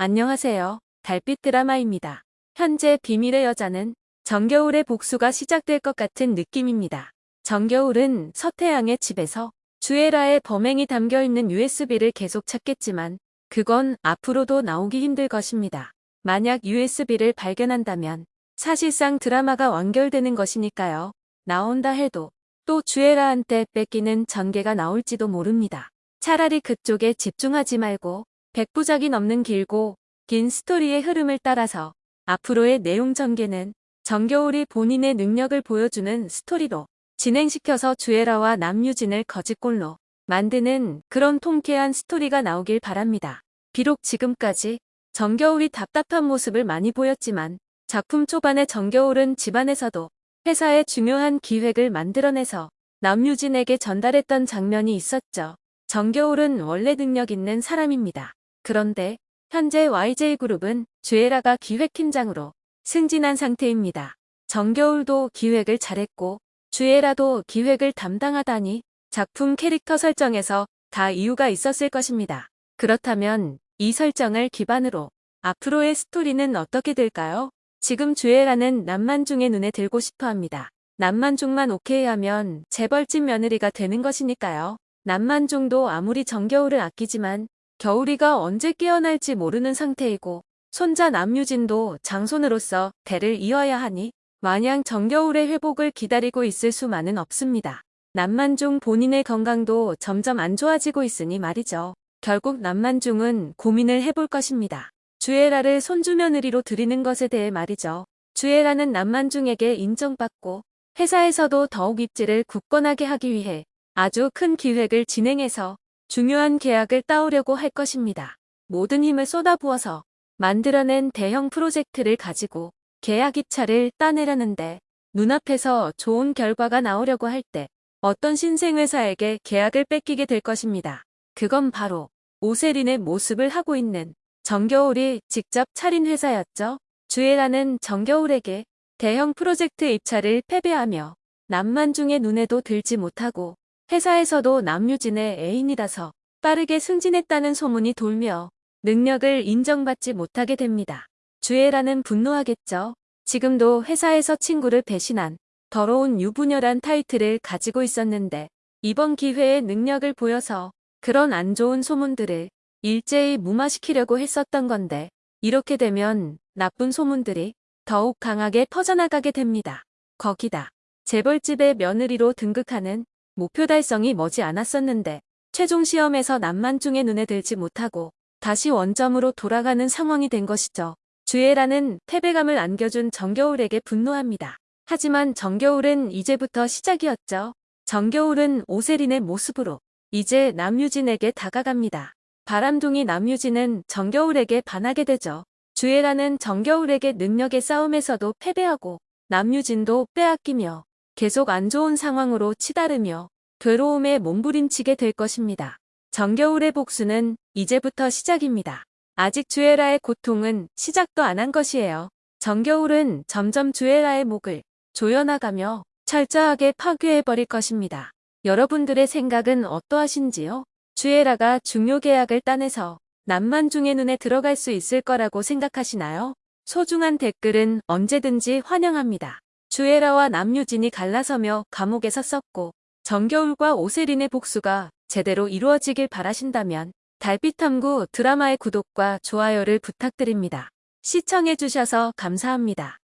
안녕하세요. 달빛 드라마입니다. 현재 비밀의 여자는 정겨울의 복수가 시작될 것 같은 느낌입니다. 정겨울은 서태양의 집에서 주애라의 범행이 담겨있는 USB를 계속 찾겠지만 그건 앞으로도 나오기 힘들 것입니다. 만약 USB를 발견한다면 사실상 드라마가 완결되는 것이니까요. 나온다 해도 또 주애라한테 뺏기는 전개가 나올지도 모릅니다. 차라리 그쪽에 집중하지 말고 백부작이 넘는 길고 긴 스토리의 흐름을 따라서 앞으로의 내용 전개는 정겨울이 본인의 능력을 보여주는 스토리로 진행시켜서 주애라와 남유진을 거짓골로 만드는 그런 통쾌한 스토리가 나오길 바랍니다. 비록 지금까지 정겨울이 답답한 모습을 많이 보였지만 작품 초반에 정겨울은 집안에서도 회사의 중요한 기획을 만들어내서 남유진에게 전달했던 장면이 있었죠. 정겨울은 원래 능력 있는 사람입니다. 그런데 현재 YJ그룹은 주애라가 기획팀장으로 승진한 상태입니다. 정겨울도 기획을 잘했고 주애라도 기획을 담당하다니 작품 캐릭터 설정에서 다 이유가 있었을 것입니다. 그렇다면 이 설정을 기반으로 앞으로의 스토리는 어떻게 될까요? 지금 주애라는 남만중의 눈에 들고 싶어 합니다. 남만중만 오케이 하면 재벌집 며느리가 되는 것이니까요. 남만중도 아무리 정겨울을 아끼지만 겨울이가 언제 깨어날지 모르는 상태이고 손자 남유진도 장손으로서 대를 이어야 하니 마냥 정겨울의 회복을 기다리고 있을 수만은 없습니다. 남만중 본인의 건강도 점점 안 좋아지고 있으니 말이죠. 결국 남만중은 고민을 해볼 것입니다. 주애라를 손주 며느리로 드리는 것에 대해 말이죠. 주애라는 남만중에게 인정받고 회사에서도 더욱 입지를 굳건하게 하기 위해 아주 큰 기획을 진행해서 중요한 계약을 따오려고 할 것입니다. 모든 힘을 쏟아부어서 만들어낸 대형 프로젝트를 가지고 계약 입찰을 따내려는데 눈앞에서 좋은 결과가 나오려고 할 때 어떤 신생회사에게 계약을 뺏기게 될 것입니다. 그건 바로 오세린의 모습을 하고 있는 정겨울이 직접 차린 회사였죠. 주애라는 정겨울에게 대형 프로젝트 입찰을 패배하며 남만중의 눈에도 들지 못하고 회사에서도 남유진의 애인이라서 빠르게 승진했다는 소문이 돌며 능력을 인정받지 못하게 됩니다. 주애라는 분노하겠죠. 지금도 회사에서 친구를 배신한 더러운 유부녀란 타이틀을 가지고 있었는데 이번 기회에 능력을 보여서 그런 안 좋은 소문들을 일제히 무마시키려고 했었던 건데 이렇게 되면 나쁜 소문들이 더욱 강하게 퍼져나가게 됩니다. 거기다 재벌집의 며느리로 등극하는 목표 달성이 머지 않았었는데 최종 시험에서 남만중의 눈에 들지 못하고 다시 원점으로 돌아가는 상황이 된 것이죠. 주애라는 패배감을 안겨준 정겨울에게 분노합니다. 하지만 정겨울은 이제부터 시작이었죠. 정겨울은 오세린의 모습으로 이제 남유진에게 다가갑니다. 바람둥이 남유진은 정겨울에게 반하게 되죠. 주애라는 정겨울에게 능력의 싸움에서도 패배하고 남유진도 빼앗기며 계속 안 좋은 상황으로 치달으며 괴로움에 몸부림치게 될 것입니다. 정겨울의 복수는 이제부터 시작입니다. 아직 주애라의 고통은 시작도 안 한 것이에요. 정겨울은 점점 주애라의 목을 조여나가며 철저하게 파괴해버릴 것입니다. 여러분들의 생각은 어떠하신지요? 주애라가 중요 계약을 따내서 남만중의 눈에 들어갈 수 있을 거라고 생각하시나요? 소중한 댓글은 언제든지 환영합니다. 주애라와 남유진이 갈라서며 감옥에서 썼고 정겨울과 오세린의 복수가 제대로 이루어지길 바라신다면 달빛탐구 드라마의 구독과 좋아요를 부탁드립니다. 시청해주셔서 감사합니다.